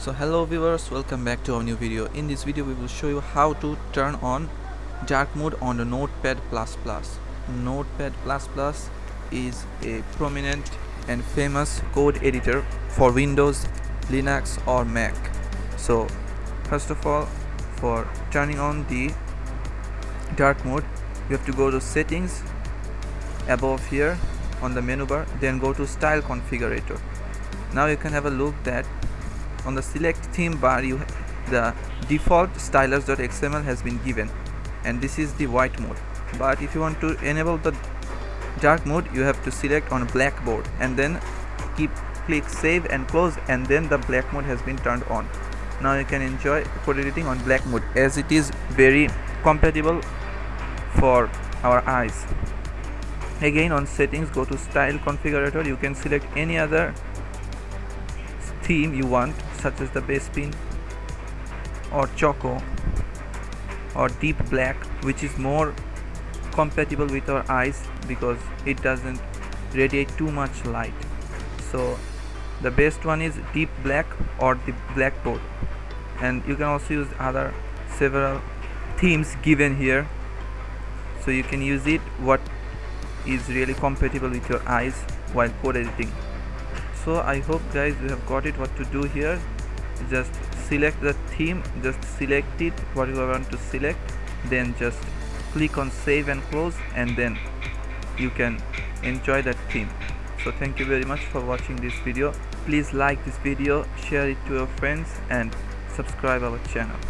so hello viewers welcome back to our new video. In this video we will show you how to turn on dark mode on the notepad. Plus plus notepad plus plus is a prominent and famous code editor for windows linux or mac. So first of all for turning on the dark mode you have to go to settings above here on the menu bar then go to style configurator. Now you can have a look that on the select theme bar you the default stylers.xml has been given and this is the white mode. But if you want to enable the dark mode you have to select on blackboard and then keep click save and close and then the black mode has been turned on. Now you can enjoy code editing on black mode as it is very compatible for our eyes. Again on settings go to style configurator. You can select any other theme you want such as the base Bespin or choco. Or deep black which is more compatible with our eyes because it doesn't radiate too much light. So the best one is deep black or the blackboard. And you can also use other several themes given here. So you can use it what is really compatible with your eyes while code editing so i hope guys you have got it what to do here. Just select the theme just select it what you want to select. Then just click on save and close and then you can enjoy that theme. So thank you very much for watching this video. Please like this video share it to your friends and subscribe our channel